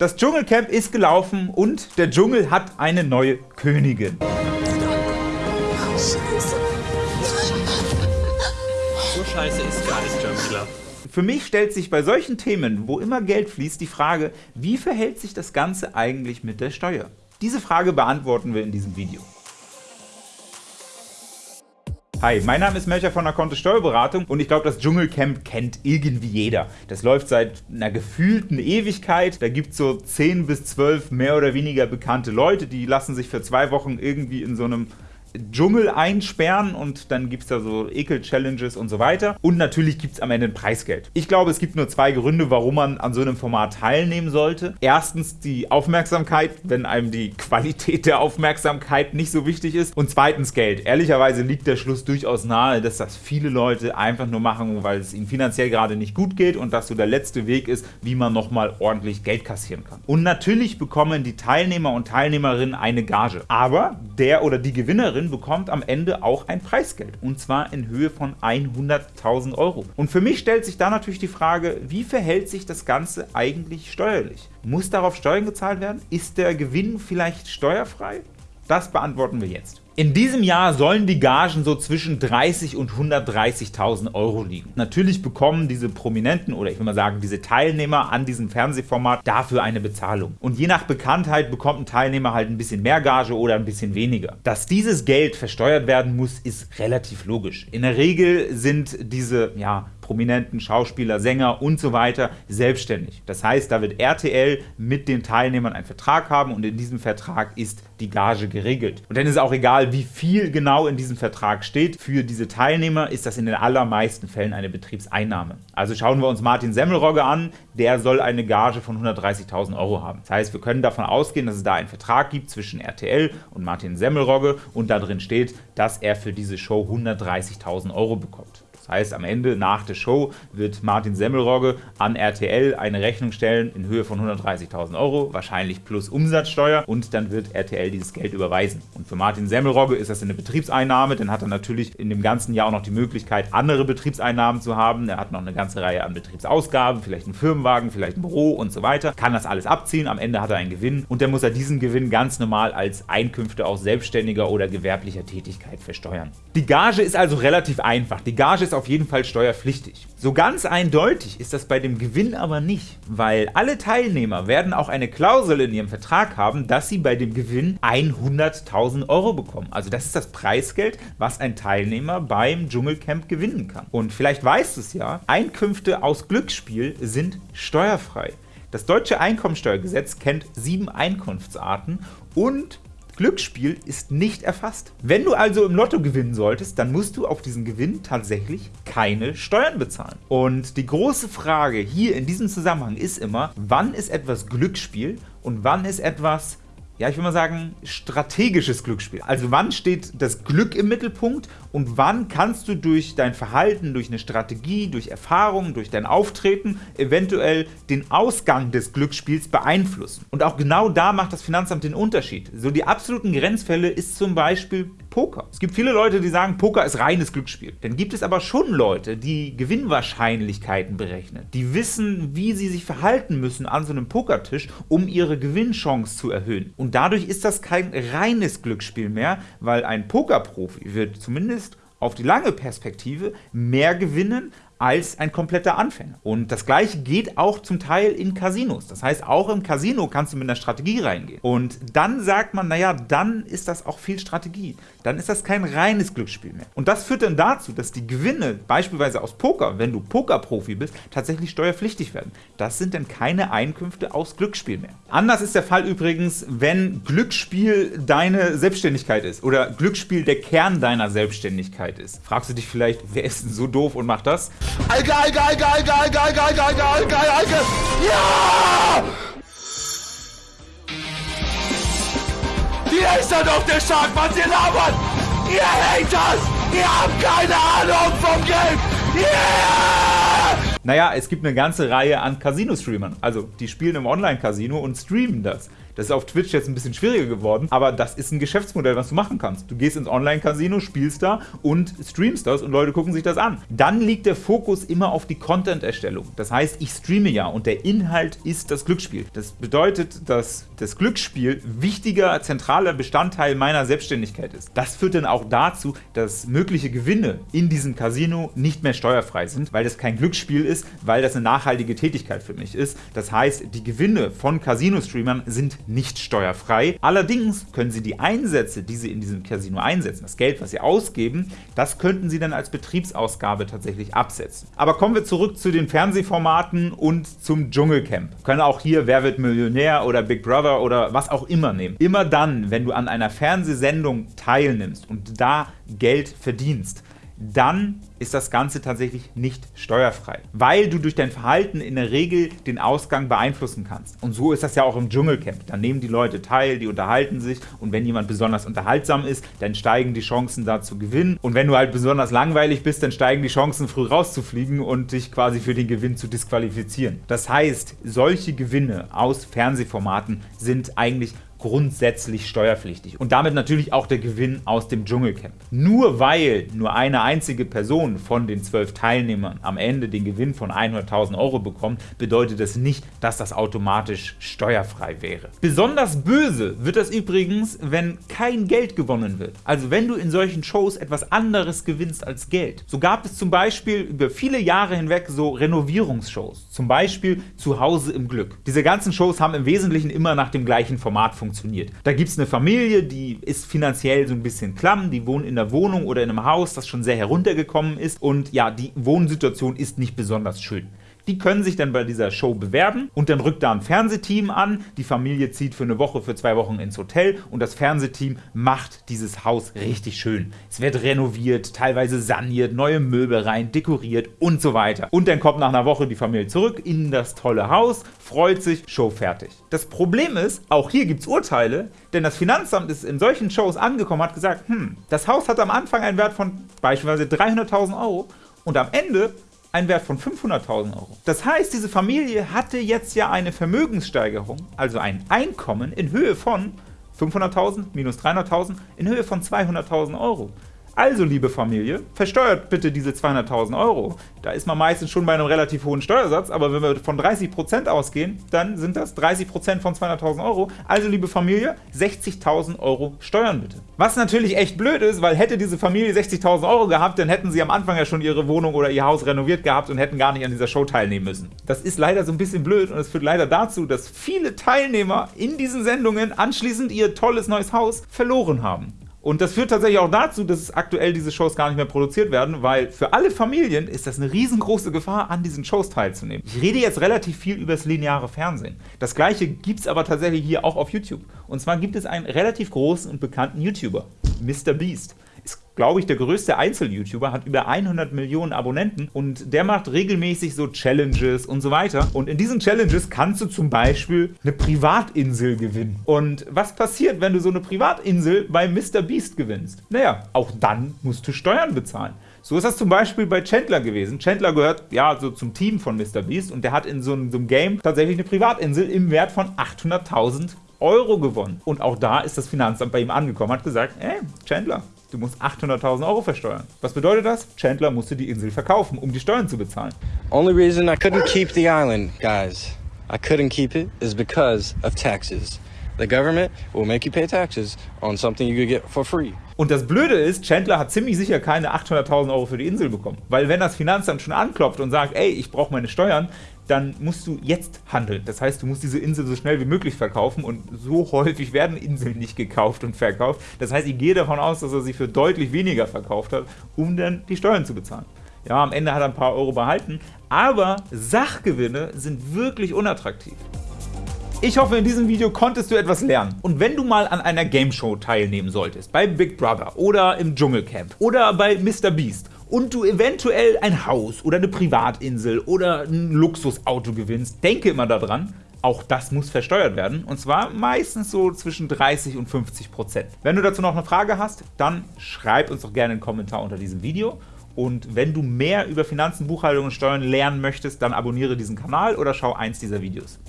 Das Dschungelcamp ist gelaufen und der Dschungel hat eine neue Königin. So scheiße ist gar nicht Jumpclub. Für mich stellt sich bei solchen Themen, wo immer Geld fließt, die Frage, wie verhält sich das Ganze eigentlich mit der Steuer? Diese Frage beantworten wir in diesem Video. Hi, mein Name ist Melcher von der Kontist Steuerberatung und ich glaube, das Dschungelcamp kennt irgendwie jeder. Das läuft seit einer gefühlten Ewigkeit. Da gibt es so 10 bis 12 mehr oder weniger bekannte Leute, die lassen sich für zwei Wochen irgendwie in so einem Dschungel einsperren und dann gibt es da so Ekel-Challenges und so weiter. Und natürlich gibt es am Ende ein Preisgeld. Ich glaube, es gibt nur zwei Gründe, warum man an so einem Format teilnehmen sollte. Erstens die Aufmerksamkeit, wenn einem die Qualität der Aufmerksamkeit nicht so wichtig ist. Und zweitens Geld. Ehrlicherweise liegt der Schluss durchaus nahe, dass das viele Leute einfach nur machen, weil es ihnen finanziell gerade nicht gut geht und das so der letzte Weg ist, wie man nochmal ordentlich Geld kassieren kann. Und natürlich bekommen die Teilnehmer und Teilnehmerinnen eine Gage. Aber der oder die Gewinnerin Gewinnerin bekommt am Ende auch ein Preisgeld und zwar in Höhe von 100.000 Euro. Und für mich stellt sich da natürlich die Frage, wie verhält sich das Ganze eigentlich steuerlich? Muss darauf Steuern gezahlt werden? Ist der Gewinn vielleicht steuerfrei? Das beantworten wir jetzt. In diesem Jahr sollen die Gagen so zwischen 30 und 130.000 Euro liegen. Natürlich bekommen diese Prominenten oder ich will mal sagen diese Teilnehmer an diesem Fernsehformat dafür eine Bezahlung. Und je nach Bekanntheit bekommt ein Teilnehmer halt ein bisschen mehr Gage oder ein bisschen weniger. Dass dieses Geld versteuert werden muss, ist relativ logisch. In der Regel sind diese ja, Prominenten, Schauspieler, Sänger und so weiter selbstständig. Das heißt, da wird RTL mit den Teilnehmern einen Vertrag haben und in diesem Vertrag ist die Gage geregelt. Und dann ist auch egal, wie viel genau in diesem Vertrag steht. Für diese Teilnehmer ist das in den allermeisten Fällen eine Betriebseinnahme. Also schauen wir uns Martin Semmelrogge an, der soll eine Gage von 130.000 Euro haben. Das heißt, wir können davon ausgehen, dass es da einen Vertrag gibt zwischen RTL und Martin Semmelrogge und da drin steht, dass er für diese Show 130.000 Euro bekommt heißt, am Ende nach der Show wird Martin Semmelrogge an RTL eine Rechnung stellen in Höhe von 130.000 Euro, wahrscheinlich plus Umsatzsteuer und dann wird RTL dieses Geld überweisen. Und für Martin Semmelrogge ist das eine Betriebseinnahme, dann hat er natürlich in dem ganzen Jahr auch noch die Möglichkeit, andere Betriebseinnahmen zu haben. Er hat noch eine ganze Reihe an Betriebsausgaben, vielleicht einen Firmenwagen, vielleicht ein Büro und so weiter. Kann das alles abziehen, am Ende hat er einen Gewinn und dann muss er diesen Gewinn ganz normal als Einkünfte aus selbstständiger oder gewerblicher Tätigkeit versteuern. Die Gage ist also relativ einfach. Die Gage ist auf jeden Fall steuerpflichtig. So ganz eindeutig ist das bei dem Gewinn aber nicht, weil alle Teilnehmer werden auch eine Klausel in ihrem Vertrag haben, dass sie bei dem Gewinn 100.000 Euro bekommen. Also das ist das Preisgeld, was ein Teilnehmer beim Dschungelcamp gewinnen kann. Und vielleicht weißt du es ja, Einkünfte aus Glücksspiel sind steuerfrei. Das deutsche Einkommensteuergesetz kennt sieben Einkunftsarten und Glücksspiel ist nicht erfasst. Wenn du also im Lotto gewinnen solltest, dann musst du auf diesen Gewinn tatsächlich keine Steuern bezahlen. Und die große Frage hier in diesem Zusammenhang ist immer, wann ist etwas Glücksspiel und wann ist etwas ja, ich will mal sagen, strategisches Glücksspiel. Also wann steht das Glück im Mittelpunkt und wann kannst du durch dein Verhalten, durch eine Strategie, durch Erfahrung, durch dein Auftreten eventuell den Ausgang des Glücksspiels beeinflussen. Und auch genau da macht das Finanzamt den Unterschied. So die absoluten Grenzfälle ist zum Beispiel Poker. Es gibt viele Leute, die sagen, Poker ist reines Glücksspiel. Dann gibt es aber schon Leute, die Gewinnwahrscheinlichkeiten berechnen. Die wissen, wie sie sich verhalten müssen an so einem Pokertisch, um ihre Gewinnchance zu erhöhen. Und dadurch ist das kein reines Glücksspiel mehr, weil ein Pokerprofi wird zumindest auf die lange Perspektive mehr gewinnen als ein kompletter Anfänger. Und das gleiche geht auch zum Teil in Casinos. Das heißt, auch im Casino kannst du mit einer Strategie reingehen. Und dann sagt man, naja, dann ist das auch viel Strategie. Dann ist das kein reines Glücksspiel mehr. Und das führt dann dazu, dass die Gewinne, beispielsweise aus Poker, wenn du Pokerprofi bist, tatsächlich steuerpflichtig werden. Das sind dann keine Einkünfte aus Glücksspiel mehr. Anders ist der Fall übrigens, wenn Glücksspiel deine Selbstständigkeit ist oder Glücksspiel der Kern deiner Selbstständigkeit ist. Fragst du dich vielleicht, wer ist denn so doof und macht das? Alge, Alge, Alge, Alge, Alge, Alge, Alge, Alge, Alge, Alge, Alge. Ja! Ihr seid auf der Stark, was ihr labert! Ihr Haters! Ihr habt keine Ahnung vom Geld! Yeah! Naja, es gibt eine ganze Reihe an Casino-Streamern. Also, die spielen im Online-Casino und streamen das. Das ist auf Twitch jetzt ein bisschen schwieriger geworden, aber das ist ein Geschäftsmodell, was du machen kannst. Du gehst ins Online-Casino, spielst da und streamst das und Leute gucken sich das an. Dann liegt der Fokus immer auf die Content-Erstellung. Das heißt, ich streame ja und der Inhalt ist das Glücksspiel. Das bedeutet, dass das Glücksspiel wichtiger, zentraler Bestandteil meiner Selbstständigkeit ist. Das führt dann auch dazu, dass mögliche Gewinne in diesem Casino nicht mehr steuerfrei sind, weil das kein Glücksspiel ist, weil das eine nachhaltige Tätigkeit für mich ist. Das heißt, die Gewinne von Casino-Streamern sind nicht steuerfrei. Allerdings können sie die Einsätze, die sie in diesem Casino einsetzen, das Geld, was sie ausgeben, das könnten sie dann als Betriebsausgabe tatsächlich absetzen. Aber kommen wir zurück zu den Fernsehformaten und zum Dschungelcamp. Wir können auch hier Wer wird Millionär oder Big Brother oder was auch immer nehmen. Immer dann, wenn du an einer Fernsehsendung teilnimmst und da Geld verdienst, dann ist das Ganze tatsächlich nicht steuerfrei, weil du durch dein Verhalten in der Regel den Ausgang beeinflussen kannst. Und so ist das ja auch im Dschungelcamp. Da nehmen die Leute teil, die unterhalten sich und wenn jemand besonders unterhaltsam ist, dann steigen die Chancen da zu gewinnen. Und wenn du halt besonders langweilig bist, dann steigen die Chancen früh rauszufliegen und dich quasi für den Gewinn zu disqualifizieren. Das heißt, solche Gewinne aus Fernsehformaten sind eigentlich grundsätzlich steuerpflichtig und damit natürlich auch der Gewinn aus dem Dschungelcamp. Nur weil nur eine einzige Person von den zwölf Teilnehmern am Ende den Gewinn von 100.000 Euro bekommt, bedeutet das nicht, dass das automatisch steuerfrei wäre. Besonders böse wird das übrigens, wenn kein Geld gewonnen wird. Also wenn du in solchen Shows etwas anderes gewinnst als Geld. So gab es zum Beispiel über viele Jahre hinweg so Renovierungsshows, zum Beispiel Zuhause im Glück. Diese ganzen Shows haben im Wesentlichen immer nach dem gleichen Format funktioniert funktioniert. Da gibt es eine Familie, die ist finanziell so ein bisschen klamm, die wohnen in der Wohnung oder in einem Haus, das schon sehr heruntergekommen ist und ja, die Wohnsituation ist nicht besonders schön. Die können sich dann bei dieser Show bewerben und dann rückt da ein Fernsehteam an, die Familie zieht für eine Woche, für zwei Wochen ins Hotel und das Fernsehteam macht dieses Haus richtig schön. Es wird renoviert, teilweise saniert, neue Möbel rein, dekoriert und so weiter. Und dann kommt nach einer Woche die Familie zurück in das tolle Haus, freut sich, Show fertig. Das Problem ist, auch hier gibt es Urteile, denn das Finanzamt ist in solchen Shows angekommen, hat gesagt, hm, das Haus hat am Anfang einen Wert von beispielsweise 300.000 Euro und am Ende einen Wert von 500.000 Euro. Das heißt, diese Familie hatte jetzt ja eine Vermögenssteigerung, also ein Einkommen in Höhe von 500.000 minus 300.000 in Höhe von 200.000 Euro. Also, liebe Familie, versteuert bitte diese 200.000 Euro. Da ist man meistens schon bei einem relativ hohen Steuersatz, aber wenn wir von 30% ausgehen, dann sind das 30% von 200.000 Euro. Also, liebe Familie, 60.000 Euro Steuern bitte. Was natürlich echt blöd ist, weil hätte diese Familie 60.000 Euro gehabt, dann hätten sie am Anfang ja schon ihre Wohnung oder ihr Haus renoviert gehabt und hätten gar nicht an dieser Show teilnehmen müssen. Das ist leider so ein bisschen blöd und es führt leider dazu, dass viele Teilnehmer in diesen Sendungen anschließend ihr tolles neues Haus verloren haben. Und das führt tatsächlich auch dazu, dass aktuell diese Shows gar nicht mehr produziert werden, weil für alle Familien ist das eine riesengroße Gefahr, an diesen Shows teilzunehmen. Ich rede jetzt relativ viel über das lineare Fernsehen. Das gleiche gibt es aber tatsächlich hier auch auf YouTube. Und zwar gibt es einen relativ großen und bekannten YouTuber, Mr. Beast glaube ich, der größte Einzel-YouTuber, hat über 100 Millionen Abonnenten und der macht regelmäßig so Challenges und so weiter. Und in diesen Challenges kannst du zum Beispiel eine Privatinsel gewinnen. Und was passiert, wenn du so eine Privatinsel bei Mr. Beast gewinnst? Naja, auch dann musst du Steuern bezahlen. So ist das zum Beispiel bei Chandler gewesen. Chandler gehört ja so zum Team von Mr. Beast und der hat in so einem, so einem Game tatsächlich eine Privatinsel im Wert von 800.000 Euro gewonnen. Und auch da ist das Finanzamt bei ihm angekommen, hat gesagt, ey, Chandler, Du musst 800.000 Euro versteuern. Was bedeutet das? Chandler musste die Insel verkaufen, um die Steuern zu bezahlen. Only reason I couldn't keep the island, guys, I couldn't keep it is because of taxes. The government will make you pay taxes on something you could get for free. Und das Blöde ist, Chandler hat ziemlich sicher keine 800.000 Euro für die Insel bekommen. Weil wenn das Finanzamt schon anklopft und sagt, ey, ich brauche meine Steuern, dann musst du jetzt handeln. Das heißt, du musst diese Insel so schnell wie möglich verkaufen und so häufig werden Inseln nicht gekauft und verkauft. Das heißt, ich gehe davon aus, dass er sie für deutlich weniger verkauft hat, um dann die Steuern zu bezahlen. Ja, am Ende hat er ein paar Euro behalten, aber Sachgewinne sind wirklich unattraktiv. Ich hoffe, in diesem Video konntest du etwas lernen. Und wenn du mal an einer Game Show teilnehmen solltest, bei Big Brother oder im Dschungelcamp oder bei Mr. Und du eventuell ein Haus oder eine Privatinsel oder ein Luxusauto gewinnst, denke immer daran, auch das muss versteuert werden, und zwar meistens so zwischen 30 und 50 Prozent. Wenn du dazu noch eine Frage hast, dann schreib uns doch gerne einen Kommentar unter diesem Video. Und wenn du mehr über Finanzen, Buchhaltung und Steuern lernen möchtest, dann abonniere diesen Kanal oder schau eins dieser Videos.